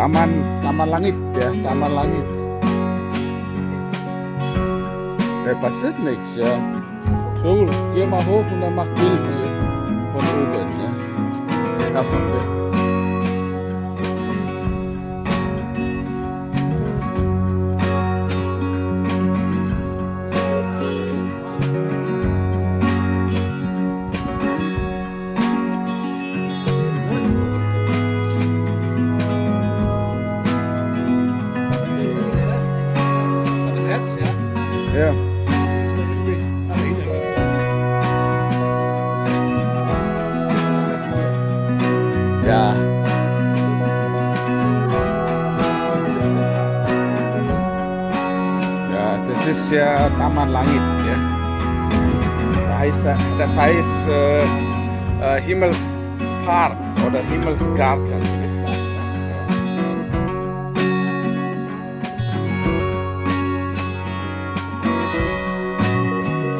Taman, Taman Langit ya, Taman Langit. Da passiert nichts, ja. So, geh mal hoch und dann mach Bild ja. Davon weg. Das ist ja Taman Langit, ja. Da heißt, das heißt äh, äh, Himmelspark oder Himmelsgarten.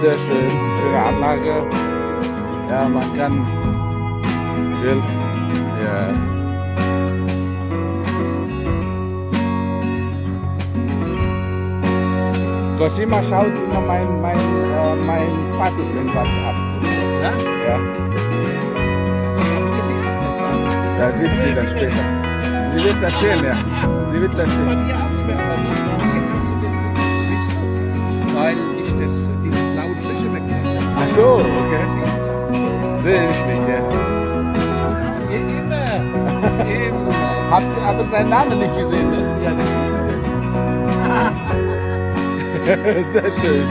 Sehr schön, schöne Anlage. Ja, man kann will. Ja. Cosima schaut immer mein, mein, äh, mein Status in WhatsApp. Ja? Ja, Hier siehst du es nicht. ja? da sieht sie dann später. Sie wird das sehen, ja. Sie wird das sehen. weil ich das, diese blaue Fläche wegnehme. Ach so, okay. Sehe ich nicht, ja. Immer. immer. Habt aber deinen Namen nicht gesehen, ne? Ja, das nicht. Sehr schön.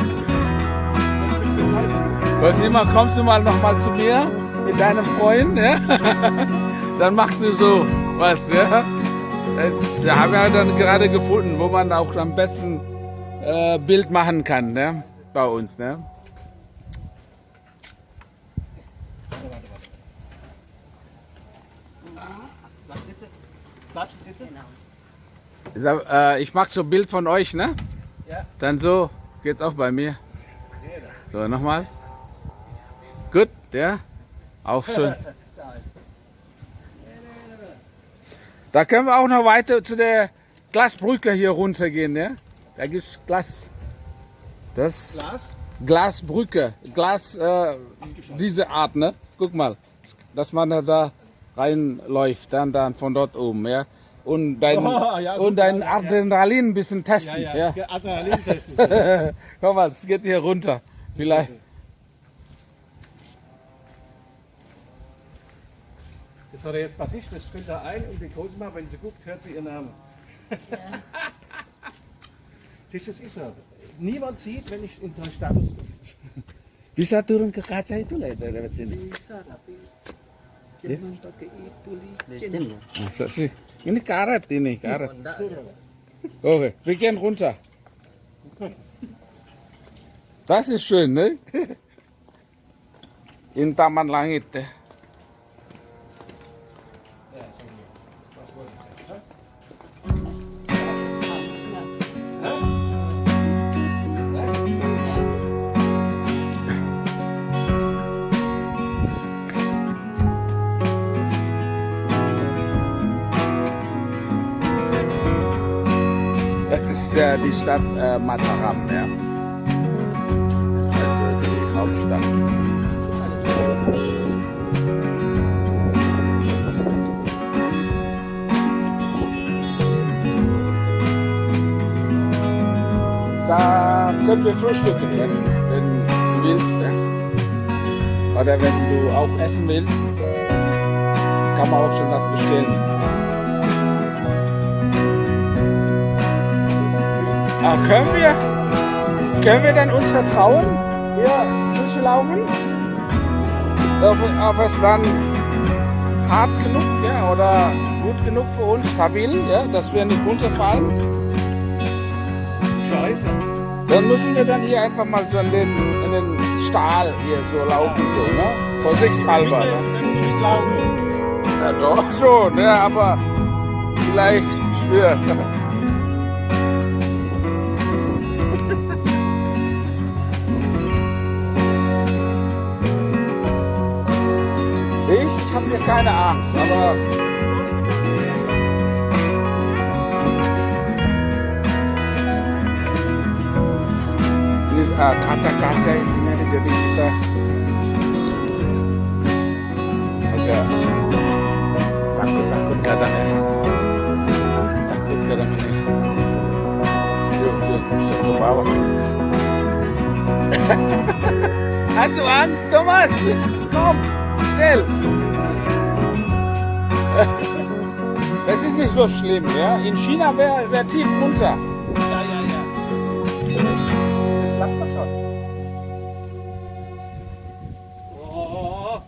Cosima, kommst du mal noch mal zu mir mit deinem Freund, ja? Dann machst du so was, ja? Das wir haben ja dann gerade gefunden, wo man auch am besten äh, Bild machen kann, ne? Bei uns, ne? Bleibst du sitzen? Äh, ich mach so ein Bild von euch, ne? Ja. Dann so geht's auch bei mir. So, nochmal. Gut, ja? Auch schön. Da können wir auch noch weiter zu der Glasbrücke hier runtergehen, ne? Da gibt's Glas. Das Glas? Glasbrücke. Glas, äh, diese Art, ne? Guck mal. Dass man da- da reinläuft, dann, dann von dort oben, ja? Und dein, Oh, ja, gut, und dein ja, ja. Adrenalin ein bisschen Ja, testen, ja. ja. Adrenalin-Test ist das. Guck mal, es geht hier runter. Vielleicht. Das hat er jetzt Bassist, das stellt er ein und die Cosima, wenn sie guckt, hört sie ihren Namen. das ist es so. Niemand sieht, wenn ich in so einen Status bin. Bisa turun ke kaca itu lah dari sini. Bisa tapi jangan pakai itu licin. Masa sih? Ini karet ini, karet. Okay, wir gehen runter. Das ist schön, ne? In Taman Langit. Äh, die Stadt äh, Mataram, ja. Also die Hauptstadt. Da können wir frühstücken, ja, wenn du willst. Ja. Oder wenn du auch essen willst, kann man auch schon was bestellen. Ah, können wir? Können wir dann uns vertrauen? Hier durchlaufen? Ob, ob es dann hart genug, ja, oder gut genug für uns, stabil, ja, dass wir nicht runterfallen? Scheiße. Dann müssen wir dann hier einfach mal so in den, in den Stahl hier so laufen, so, ne? Vorsichtshalber, Bitte, ne? Ja, doch schon, ja, aber vielleicht schwer. Salam. Ini ah, kaca-kaca uh, isinya ini jadi kita agak takut-takut kadang ya. Takut kadang ini. Yuk, yuk, ke bawah. Hast du Angst, Thomas? Komm, schnell! Das ist nicht so schlimm, ja. In China wäre er sehr tief runter. Ja, ja, ja. Das macht man schon. Oh.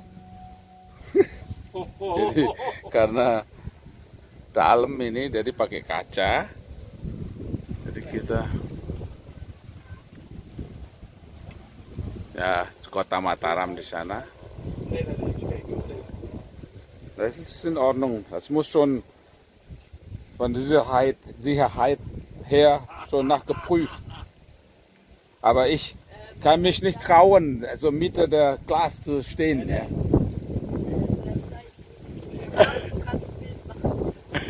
Jadi karena dalam ini jadi pakai kaca. Jadi kita ya kota Mataram di sana. Das ist in Ordnung. Das muss schon von Sicherheit, Sicherheit her schon nachgeprüft. Aber ich kann mich nicht trauen, also Mitte der Glas zu stehen. Ja.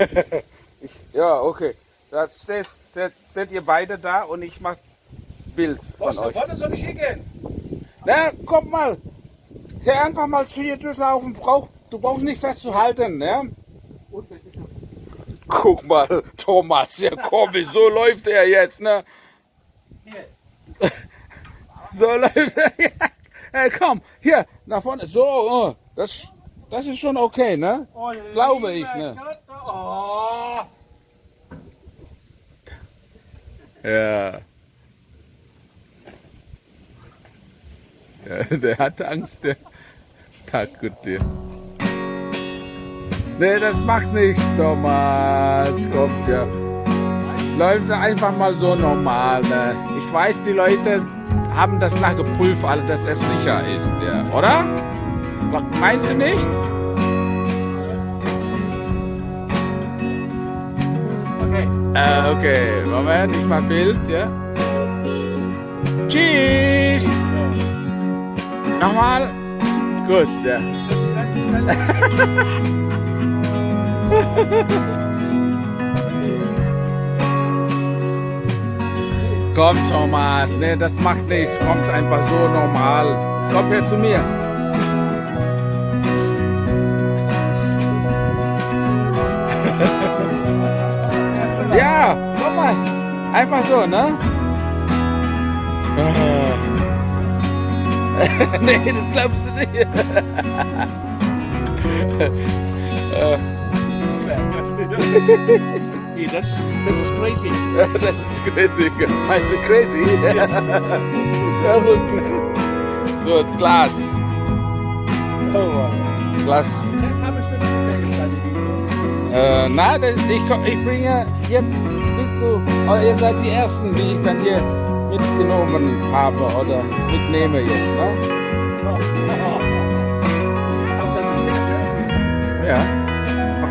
Ich, ja, okay. Das steht, steht, steht ihr beide da und ich mach Bild von Was, da euch. vorne soll ich hingehen? Na, komm mal. Hier einfach mal zu hier durchlaufen. Brauch, du brauchst nicht festzuhalten, ne? Guck mal, Thomas, ja komm, so läuft er jetzt, ne? So läuft er. Ja. Hey, komm, hier, nach vorne. So, oh, das, das ist schon okay, ne? Oh, Glaube ich, ne? Oh. Ja. ja der hat Angst, der takut der. Nee, das macht nichts, Thomas. Kommt ja. Läuft einfach mal so normal. Ne? Ich weiß, die Leute haben das nachgeprüft, alle, dass es sicher ist, ja. oder? Meinst du nicht? Okay. Äh, okay, Moment, ich mach Bild, ja. Tschüss! Nochmal? Gut, ja. Komm, Thomas, ne, das macht nichts. Kommt einfach so normal. Komm her zu mir. Ja, komm mal. Einfach so, ne? Nee, das glaubst du nicht. Das, ist crazy. das ist crazy. Meinst du crazy? das ist verrückt. So, Glas. Glas. Das habe ich wirklich gesehen. Äh, na, das, ich, ich bringe jetzt, bist du, oder ihr seid die Ersten, die ich dann hier mitgenommen habe oder mitnehme jetzt, ne? Ja.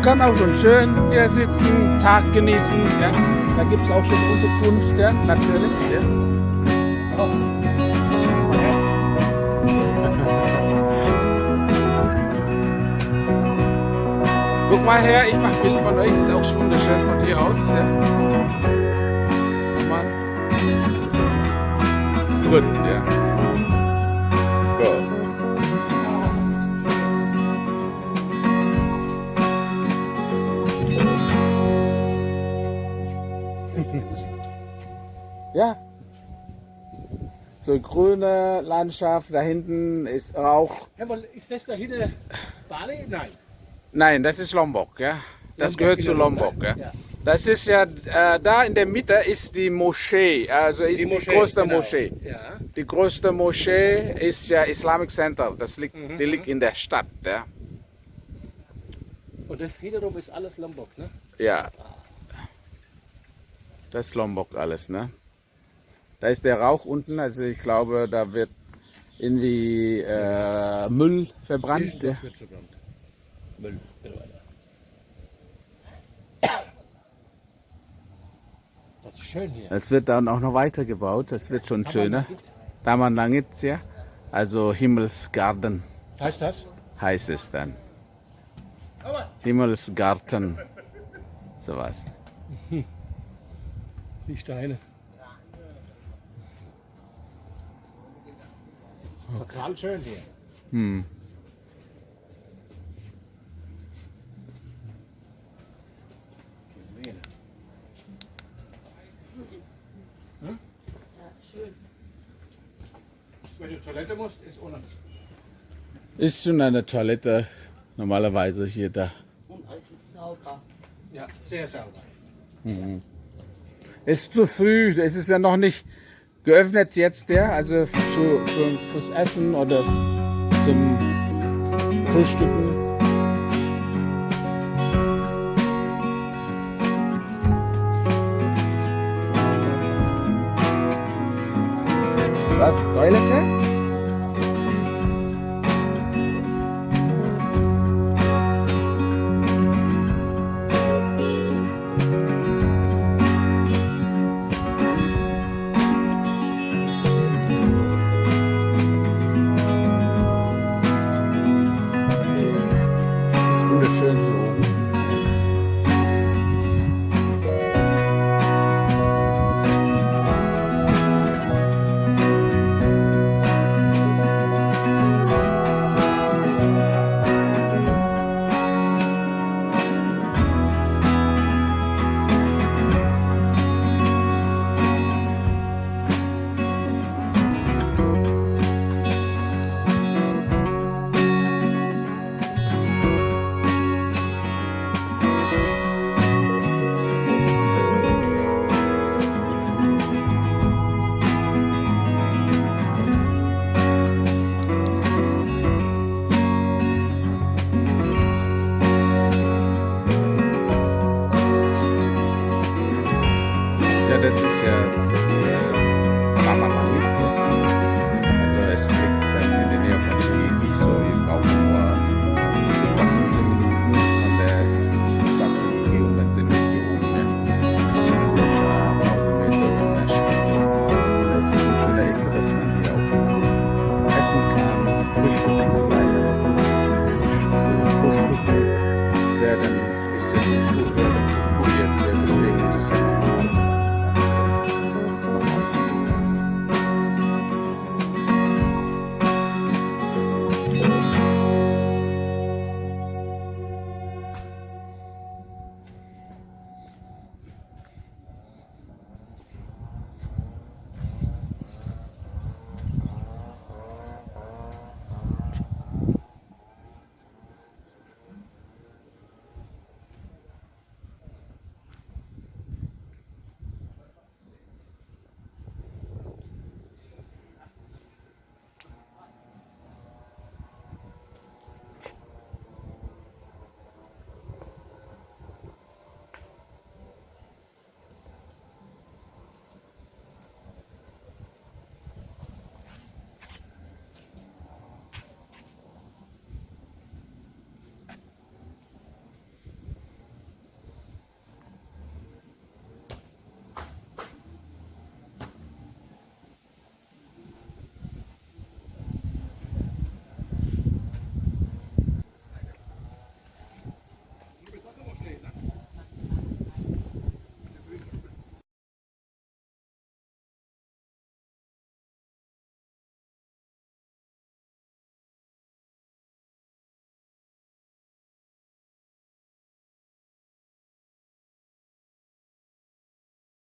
Kann auch schon schön hier sitzen, Tag genießen, ja. Da gibt es auch schon Unterkunft, ja, natürlich, ja. Herz. Guck mal her, ich mach Bild von euch, ist auch wunderschön von hier aus, ja. Mal. Gut, ja. Ja. So grüne Landschaft, da hinten ist Rauch. Ja, aber ist das da hinten Bali? Nein. Nein, das ist Lombok, ja. Das Lombok gehört zu Lombok, ne? ja. Ja. Das ist ja, äh, da in der Mitte ist die Moschee, also ist die, größte genau. Moschee. Ja. Die größte Moschee ist ja Islamic Center, das liegt, Mhm, die liegt in der Stadt, ja. Und das wiederum ist alles Lombok, ne? Ja. Das ist Lombok alles, ne? Da ist der Rauch unten, also ich glaube, da wird irgendwie äh, Müll verbrannt. Ja. Wird verbrannt. Müll. Das ist schön hier. Es wird dann auch noch weitergebaut, es wird schon schöner. Taman Langit, ja. Also Himmelsgarten Heißt das? heißt es dann. Himmelsgarten. Sowas. Die Steine. Total schön hier. Hm. Wenn du Toilette musst, ist unten. Ist schon eine Toilette normalerweise hier da. Und alles ist sauber. Ja, sehr sauber. Ist zu früh, es ist ja noch nicht geöffnet jetzt der, also für, für, fürs Essen oder zum Frühstücken. Was? Toilette?